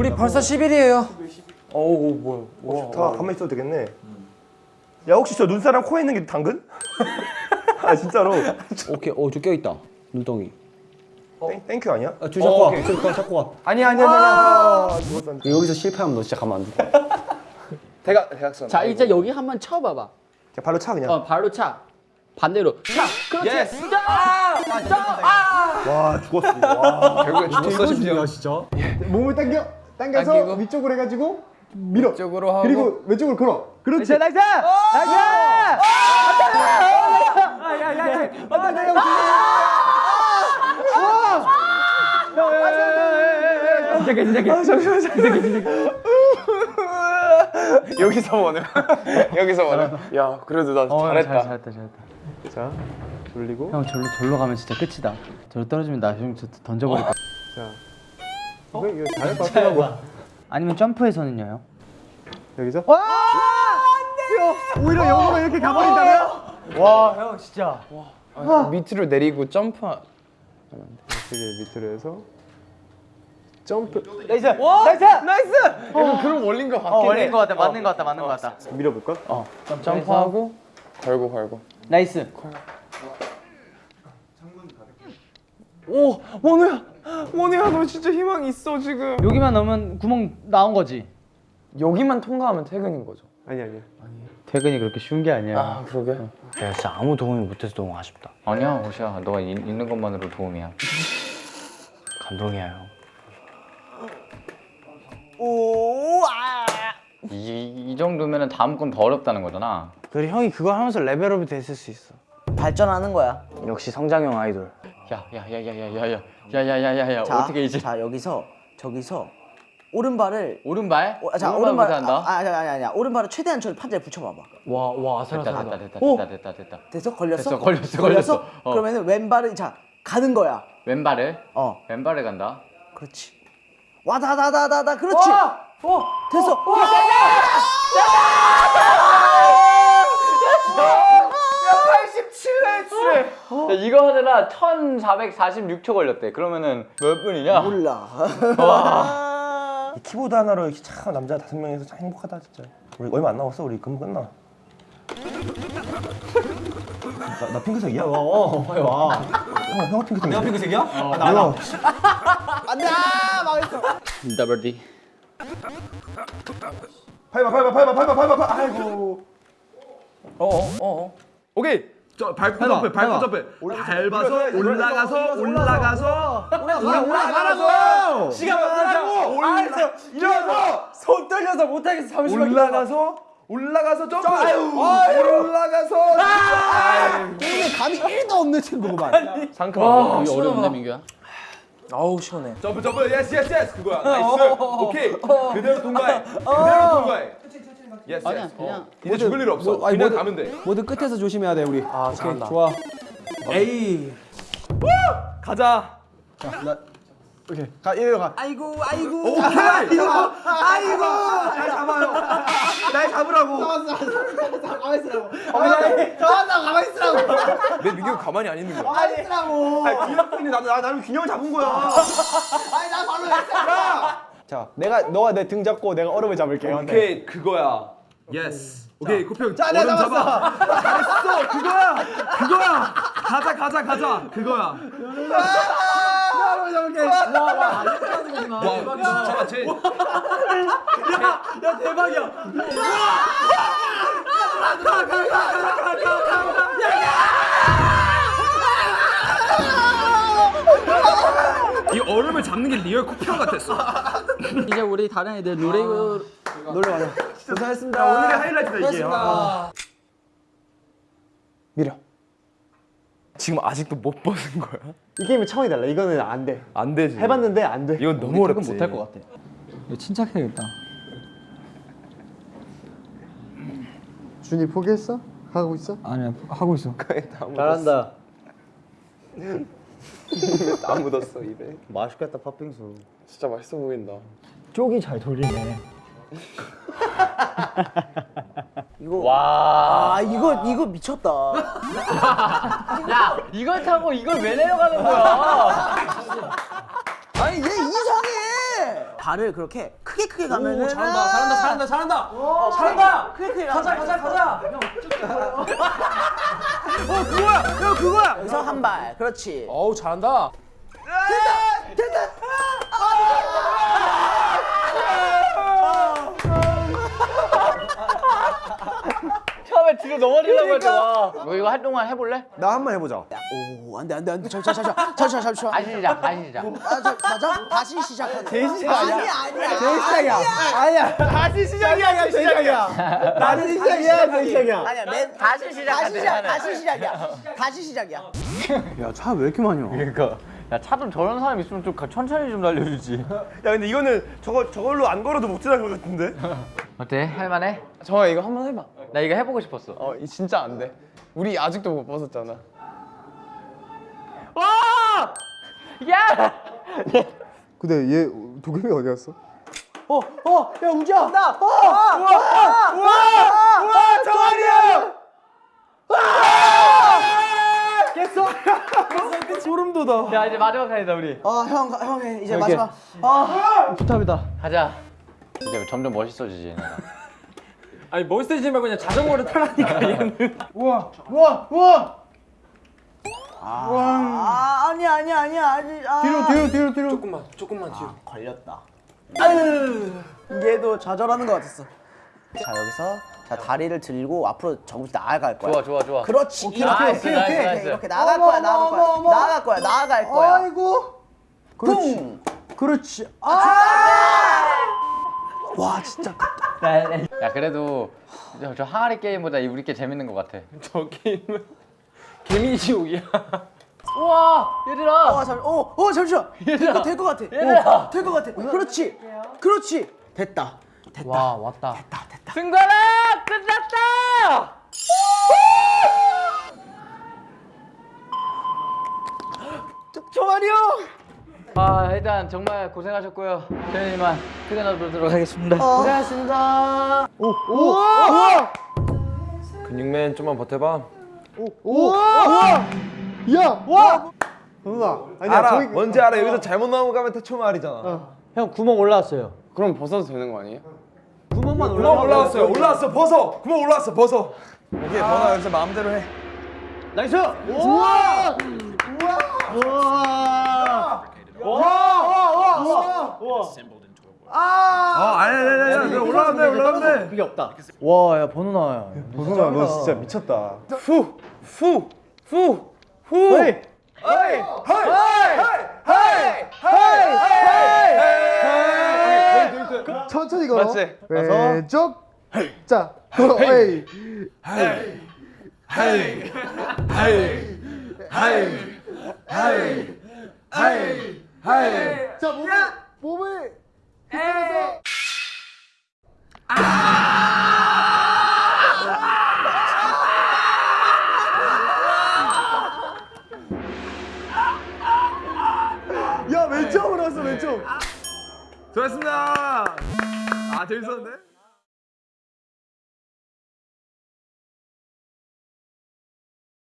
우리 벌써 10일이에요. 어우 뭐야 어, 좋다. 가만히 있어도 되겠네. 야 혹시 저 눈사람 코에 있는 게 당근? 아 진짜로. 오케이 어저 껴있다 눈덩이 땡, thank you 아니야? 아, 줄 잡고 와. 줄 잡고 와. 아니 아니 아니 아니 죽었었는데. 여기서 실패하면 너 진짜 가만 안둘 거야. 대각 대각선 자 이제 여기 한번 쳐봐봐. 자, 발로 차 그냥. 어 발로 차. 반대로 차. 그렇지. Yes. 와 죽었어. 와. 결국에 죽었어 심지어 진짜? 몸을 당겨 당겨서 당기고. 위쪽으로 해가지고 밀어. 쪽으로 하고. 그리고 왼쪽으로 걸어. 그렇지. Nice. 여기서 보네 여기서 보네 야 그래도 나 잘했다. 잘했다 잘했다. 자 돌리고. 형 절로 절로 가면 진짜 끝이다. 절로 떨어지면 나 형 던져버릴 거야. 이 거 이거 잘할 것 같더라고 아니면 점프해서는요 형? 여기서? 오히려 영어가 이렇게 가버린다면 와 형 진짜. 와. 밑으로 내리고 점프. 되게 밑으로 해서 점프. Nice! Nice! Nice! 약간 그런 원리인 것 같긴 해 걸린 거 같다. 맞는 거 같다. 맞는 거 같다. 밀어볼까? 점프 하고 걸고 걸고. Nice. 오 원우야 원우야 너 진짜 희망 있어 지금 여기만 넣으면 구멍 나온 거지. 여기만 통과하면 퇴근인 거죠 아니 아니야 퇴근이 그렇게 쉬운 게 아니야. 아 그러게 내가 진짜 아무 도움이 못해서 너무 아쉽다. 아니야, 호시야. 너가 이- 있는 것만으로 도움이야. 감동이야 형. 이, 이 정도면 다음 건 더 어렵다는 거잖아. 그래 형이 그거 하면서 레벨업이 됐을 수 있어. 발전하는 거야. 역시 성장형 아이돌. 야, 야, 야, 야, 야, 야, 야, 야, 야, 야, 야, 야, 자, 어떻게 이제 자 여기서 저기서 오른발을 오른발? 어, 자 오른발 못한다. 아, 아니 아니 아니 오른발을 최대한 저 판자에 붙여봐봐. 와와 됐다, 됐다, 됐다, 오! 됐다, 됐다, 됐다. 됐어? 걸렸어? 됐어, 걸렸어, 걸렸어. 어. 그러면은 왼발을 자 가는 거야. 왼발을? 어, 왼발을 간다. 그렇지. 와다다다다다 그렇지. 됐어. 야, 이거 하느라 1446초 걸렸대. 그러면은 몇 분이냐? 몰라. 이 키보드 하나로 이렇게 참 남자 다섯 명이서 참 행복하다 진짜. 우리 얼마 안 남았어. 우리 금방 끝나. 나, 나 핑크색이야? 와, 와, 빨리 와. 형, 형 핑크색. 내가 핑크색이야? 어, 나, 나. Double D. 밟아, 밟아, 밟아, 밟아, 밟아. 아이고. 오케이 저 밟고 점프 밟고 점프 밟아서 올라가서 올라가서 올라가라고! 시간 많다고! 알았어! 일어나서! 손 떨려서 못하겠어. 잠시만 올라가서 올라가서 점프! 올라가서 오늘 감이 1도 없는 친구구만. 상큼한 이거 어려운데 민규야? 아우 시원해. 점프 점프! Yes yes yes 그거야. Nice. 오케이. 그대로 통과해. 그대로 통과해 yes 아니야 yes 그냥 이제 죽을 일 없어. 아니, 그냥 모두- 가면 돼. 모두 끝에서 조심해야 돼 우리. 아 잘한다. 좋아. 에이. 가자. 오케이. 가 이리로 가. 아이고 아이고. 오케이 아이고. 날 잡아요! 날 잡으라고! 가만히 있으라고. 저한테 가만히 있으라고. 내 민규 가만히 안 있는 거야. 가만히 있으라고. 아, 균형이 나, 나, 나는 균형을 잡은 거야. 아니 나 발로 했어 자 내가 너가 내 등 잡고 내가 얼음을 잡을게 오케이 그거야 yes 오케이 코평 자, 내가 얼음 잡아. 잘했어. 그거야. 그거야. 가자 가자 가자. 그거야. 얼음을 잡을게 와. 진짜 쟤이 얼음을 잡는 게 real 코평 같았어. 이제 우리 다른 애들 노래 놀러 가자 고생했습니다 오늘의 하이라이트다, 이게. 아. 밀어 지금 아직도 못 벗은 거야? 이 게임은 차원이 달라 이거는 안 돼 안 되지 해봤는데 안 돼 이건 너무 어렵지 못할 것 같아. 이거 침착해야겠다. 준이 포기했어? 하고 있어? 아니야 하고 있어. 잘한다. 다 묻었어 입에 맛있겠다 팥빙수. 진짜 맛있어 보인다 쪽이 잘 돌리네 아 이거 이거 미쳤다. 야, 이걸 타고 이걸 왜 내려가는 거야? 아니 얘 이상해. 발을 그렇게 크게 크게 가면은 잘한다 잘한다 잘한다 잘한다. 잘한다. 크게 크게 가자 가자 가자. 어 그거야. 형 그거야. 여기서 한 발. 그렇지. 어우 잘한다. 처음에 뒤로 넘어지려고 했잖아 너 이거 할 동안 해볼래? 나 한 번 해보자. 오 안 돼 안 돼 안 돼 잠시만 잠시만 잠시만 잠시만 다시 시작 다시 시작 아, 저, 맞아? 다시 시작하는 시작 아니야. 아니야 아니야 제일 시작이야. 아니야. 다시 시작이야. 제일 시작이야. 나는 시작이야. 제일 시작이야. 아니야 맨 다시 시작 다시 시작 다시 시작이야 다시 시작이야 야 차 왜 이렇게 많이 와? 그러니까 야 차도 저런 사람 있으면 좀 가- 천천히 좀 날려주지 야 근데 이거는 저거 저걸로 안 걸어도 못 지나갈 것 같은데? 어때? 할만해? 정아 이거 한 번 해봐. 나 이거 해보고 싶었어 어, 이 진짜 안 돼. 우리 아직도 못 벗었잖아. 야! 근데 얘 도겸이 어디 갔어? 어 어야 우지야 나와 정한이 형! 소름 돋아. 야 이제 마지막 칸이다 우리 어형 형 이제 마지막 아 부탁이다. 가자 이제 점점 멋있어지지. 아니 멋있어지지 말고 그냥 자전거를 타라니까 얘는. 아, 아니야 아니야 아니야 아니 아. 뒤로 뒤로 뒤로 뒤로. 조금만 조금만 뒤로. 걸렸다. 아유 얘도 좌절하는 것 같았어. 자 여기서 자 다리를 들고 앞으로 조금씩 나아갈 거야. 좋아 좋아 좋아. 그렇지. 오케이, nice, nice, nice. 이렇게 나갈 거야 나갈 거야. 나갈 거야 나갈 거야. 아이고. 쿵. 그렇지. 와 진짜 야 그래도 저, 저 항아리 게임보다 이 우리 게 재밌는 것 같아 저 게임은 개미지옥이야 우와 얘들아 어, 잠, 어, 어, 잠시만. 얘들아. 될것 같아. 얘들아. 어, 될것 같아. 그렇지. 그렇지. 됐다. 됐다. 와 왔다 됐다. 됐다. 승관아 끝났다 종아리 형. 아 일단 정말 고생하셨고요. 저희는 이만 퇴근하도록 하겠습니다. 고생하셨습니다. 근육맨 좀만 버텨봐. 야 와. 누나. 아니야 알아. 저기 뭔지 알아. 여기서 잘못 넘어가면 태초마을이잖아. 형 구멍 올라왔어요. 그럼 벗어도 되는 거 아니에요? 구멍만 구멍 올라왔어요. 올라왔어 벗어. 구멍 올라왔어. 벗어. 오케이, 번아 여기서 마음대로 해. Nice. 우와. 우와. 아 아니 아니 아니 올라가면 돼 그게 없다. 와, 야 나와요. 보성아 너 진짜 미쳤다. 후, 후, 후, 후. 헤이. 헤이, 천천히 걸어. 맞지? 왼쪽. 자. 헤이. 자 몸을 몸을 뒤집어서. 야 왼쪽으로 왔어 왼쪽. 수고하셨습니다. 아 재밌었는데